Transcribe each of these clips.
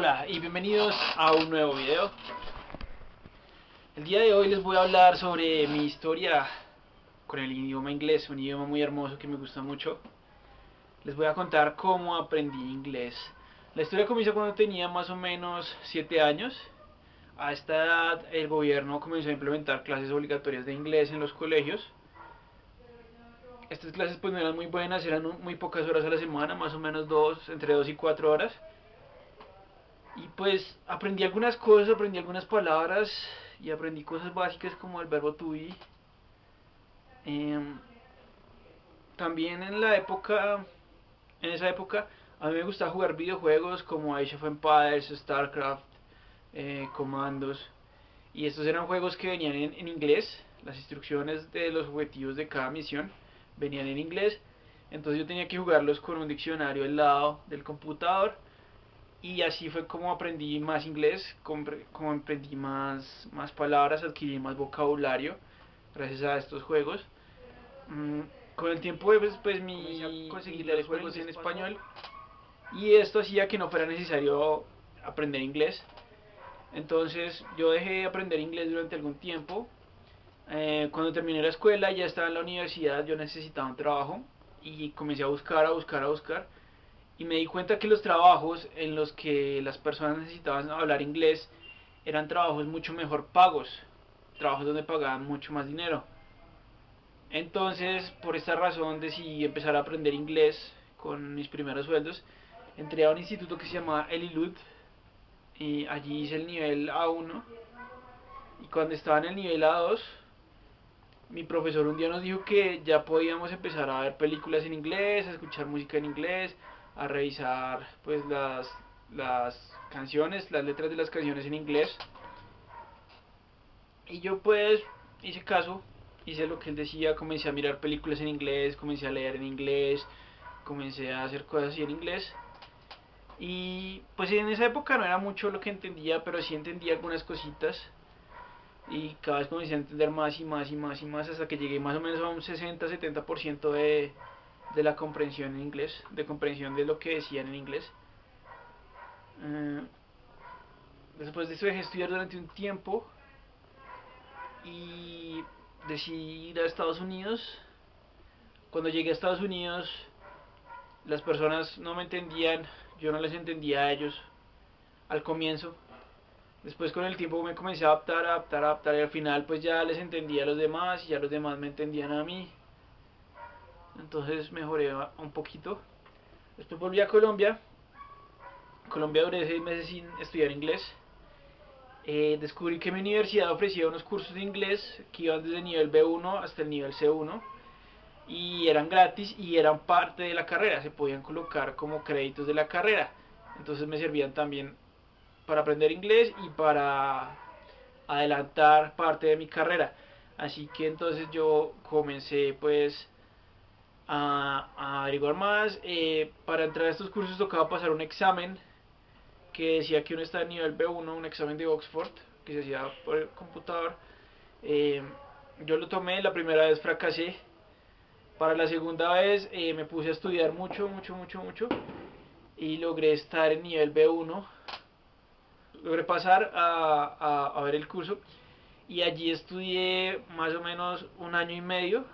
Hola y bienvenidos a un nuevo video. El día de hoy les voy a hablar sobre mi historia con el idioma inglés, un idioma muy hermoso que me gusta mucho. Les voy a contar cómo aprendí inglés. La historia comienza cuando tenía más o menos 7 años. A esta edad el gobierno comenzó a implementar clases obligatorias de inglés en los colegios. Estas clases pues no eran muy buenas, eran muy pocas horas a la semana, más o menos dos, entre 2 y 4 horas y pues aprendí algunas cosas, aprendí algunas palabras y aprendí cosas básicas como el verbo to be. Em, también en la época, en esa época, a mí me gustaba jugar videojuegos como Age of Empires, StarCraft, eh, Comandos. Y estos eran juegos que venían en, en inglés, las instrucciones de los objetivos de cada misión venían en inglés. Entonces yo tenía que jugarlos con un diccionario al lado del computador y así fue como aprendí más inglés, como aprendí más, más palabras, adquirí más vocabulario gracias a estos juegos. Mm, con el tiempo pues, pues mi conseguí leer juegos en español y esto hacía que no fuera necesario aprender inglés. Entonces yo dejé de aprender inglés durante algún tiempo. Eh, cuando terminé la escuela, ya estaba en la universidad, yo necesitaba un trabajo y comencé a buscar, a buscar, a buscar y me di cuenta que los trabajos en los que las personas necesitaban hablar inglés eran trabajos mucho mejor pagos, trabajos donde pagaban mucho más dinero. Entonces, por esta razón decidí empezar a aprender inglés con mis primeros sueldos. Entré a un instituto que se llama Elilud y allí hice el nivel A1 y cuando estaba en el nivel A2 mi profesor un día nos dijo que ya podíamos empezar a ver películas en inglés, a escuchar música en inglés, a revisar pues las, las canciones, las letras de las canciones en inglés. Y yo pues hice caso, hice lo que él decía, comencé a mirar películas en inglés, comencé a leer en inglés, comencé a hacer cosas así en inglés. Y pues en esa época no era mucho lo que entendía, pero sí entendía algunas cositas. Y cada vez comencé a entender más y más y más y más hasta que llegué más o menos a un 60-70% de, de la comprensión en inglés, de comprensión de lo que decían en inglés. Eh, después de eso dejé estudiar durante un tiempo y decidí ir a Estados Unidos. Cuando llegué a Estados Unidos, las personas no me entendían, yo no les entendía a ellos al comienzo. Después con el tiempo me comencé a adaptar, a adaptar, a adaptar y al final pues ya les entendía a los demás y ya los demás me entendían a mí entonces mejoré un poquito. Después volví a Colombia. Colombia duré seis meses sin estudiar inglés. Eh, descubrí que mi universidad ofrecía unos cursos de inglés que iban desde el nivel B1 hasta el nivel C1 y eran gratis y eran parte de la carrera, se podían colocar como créditos de la carrera. Entonces me servían también para aprender inglés y para adelantar parte de mi carrera. Así que entonces yo comencé pues a, averiguar más. Eh, para entrar a estos cursos tocaba pasar un examen que decía que uno está en nivel B1, un examen de Oxford, que se hacía por el computador. Eh, yo lo tomé, la primera vez fracasé. Para la segunda vez eh, me puse a estudiar mucho, mucho, mucho, mucho. Y logré estar en nivel B1. Logré pasar a, a ver el curso. Y allí estudié más o menos un año y medio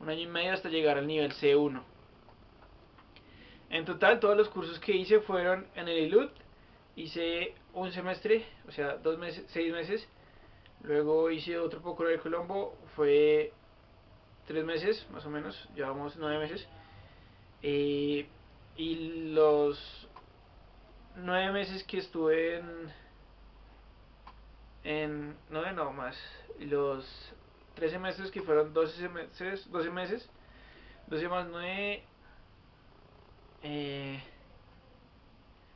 un año y medio hasta llegar al nivel C1. En total, todos los cursos que hice fueron en el ILUT. Hice un semestre, o sea, dos meses, seis meses. Luego hice otro poco el Colombo, fue tres meses, más o menos, llevamos nueve meses. Eh, y los nueve meses que estuve en, en no, no, más, los 13 meses que fueron 12 meses, 12 meses, 12 más 9, eh,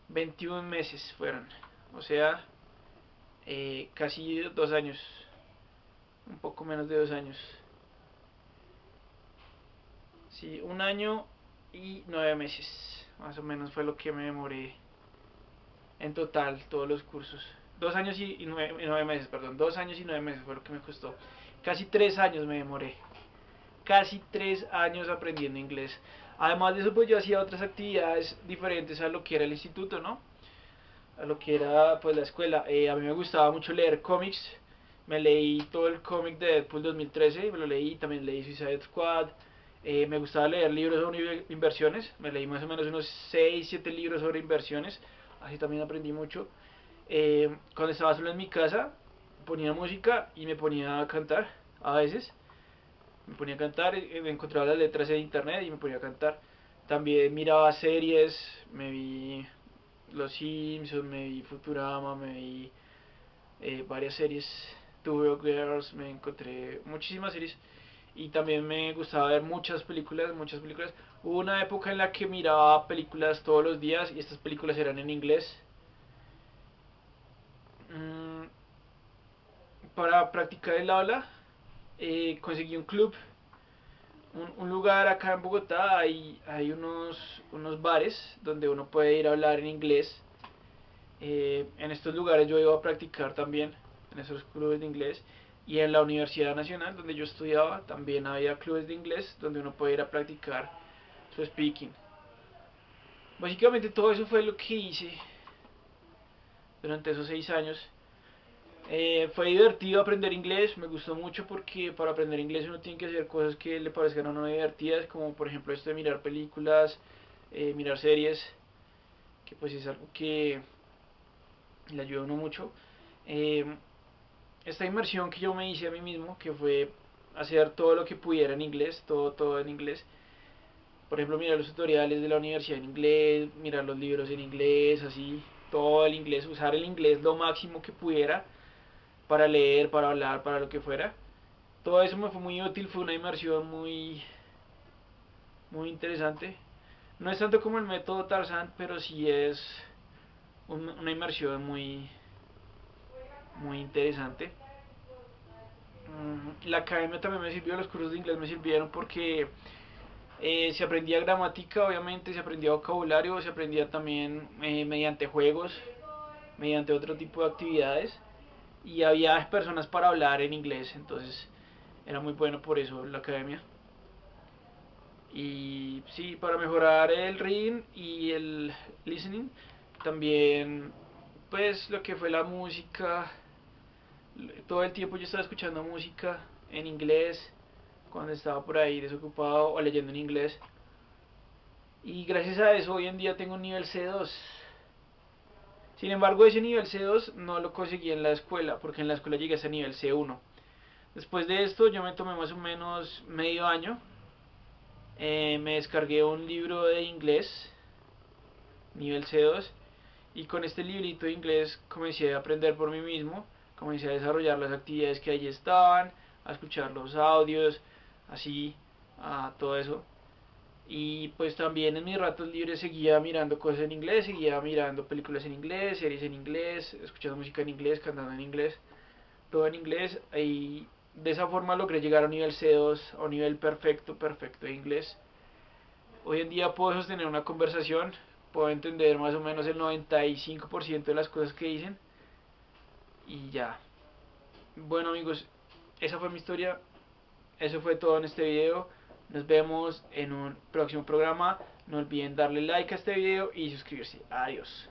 21 meses fueron, o sea, eh, casi dos años, un poco menos de dos años. Sí, un año y nueve meses, más o menos fue lo que me demoré en total todos los cursos. Dos años y, nueve, y nueve meses, perdón, dos años y nueve meses fue lo que me costó. Casi tres años me demoré. Casi tres años aprendiendo inglés. Además de eso, pues yo hacía otras actividades diferentes a lo que era el instituto, ¿no? a lo que era pues la escuela. Eh, a mí me gustaba mucho leer cómics. Me leí todo el cómic de Deadpool 2013, me lo leí, también leí Suicide Squad. Eh, me gustaba leer libros sobre inversiones, me leí más o menos unos 6, 7 libros sobre inversiones, así también aprendí mucho. Eh, cuando estaba solo en mi casa, ponía música y me ponía a cantar a veces. Me ponía a cantar, me encontraba las letras en internet y me ponía a cantar. También miraba series, me vi Los Simpsons, me vi Futurama, me vi eh, varias series, Two Girls, me encontré muchísimas series y también me gustaba ver muchas películas, muchas películas. Hubo una época en la que miraba películas todos los días y estas películas eran en inglés. Mm, para practicar el habla eh, conseguí un club, un, lugar acá en Bogotá, hay, hay unos, unos bares donde uno puede ir a hablar en inglés. Eh, en estos lugares yo iba a practicar también, en esos clubes de inglés y en la Universidad Nacional, donde yo estudiaba, también había clubes de inglés donde uno puede ir a practicar su speaking. Básicamente todo eso fue lo que hice durante esos seis años. Eh, fue divertido aprender inglés, me gustó mucho porque para aprender inglés uno tiene que hacer cosas que le parezcan a uno divertidas, como por ejemplo esto de mirar películas, eh, mirar series, que pues es algo que le ayuda a uno mucho. Eh, esta inmersión que yo me hice a mí mismo, que fue hacer todo lo que pudiera en inglés, todo, todo en inglés. Por ejemplo, mirar los tutoriales de la universidad en inglés, mirar los libros en inglés, así, todo el inglés, usar el inglés lo máximo que pudiera para leer, para hablar, para lo que fuera. Todo eso me fue muy útil, fue una inmersión muy, muy interesante. No es tanto como el método Tarzan, pero sí es una inmersión muy, muy interesante. Mm, la academia también me sirvió, los cursos de inglés me sirvieron porque eh, se aprendía gramática, obviamente, se aprendía vocabulario, se aprendía también eh, mediante juegos, mediante otro tipo de actividades y había personas para hablar en inglés, entonces era muy bueno por eso la academia. Y sí, para mejorar el reading y el listening, también pues lo que fue la música, todo el tiempo yo estaba escuchando música en inglés cuando estaba por ahí desocupado o leyendo en inglés. Y gracias a eso hoy en día tengo un nivel C2. Sin embargo, ese nivel C2 no lo conseguí en la escuela, porque en la escuela llegué a nivel C1. Después de esto yo me tomé más o menos medio año. Eh, me descargué un libro de inglés, nivel C2, y con este librito de inglés comencé a aprender por mí mismo comencé a desarrollar las actividades que allí estaban, a escuchar los audios, así, todo eso. Y pues también en mis ratos libres seguía mirando cosas en inglés, seguía mirando películas en inglés, series en inglés, escuchando música en inglés, cantando en inglés, todo en inglés. Y de esa forma logré llegar a un nivel C2, a un nivel perfecto, perfecto de inglés. Hoy en día puedo sostener una conversación, puedo entender más o menos el 95% de las cosas que dicen y ya. Bueno amigos, esa fue mi historia. Eso fue todo en este video. Nos vemos en un próximo programa. No olviden darle like a este video y suscribirse. Adiós.